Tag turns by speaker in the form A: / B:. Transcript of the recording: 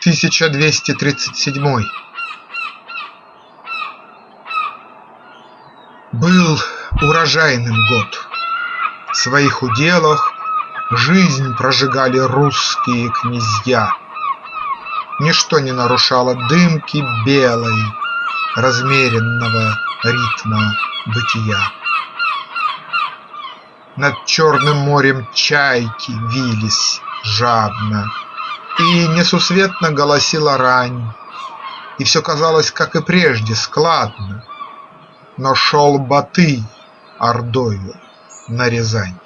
A: 1237 Был урожайным год. В своих уделах Жизнь прожигали русские князья. Ничто не нарушало дымки белой Размеренного ритма бытия. Над черным морем чайки вились жадно, И несусветно голосила рань, И все казалось, как и прежде, складно, Но шел Батый ордою на Рязань.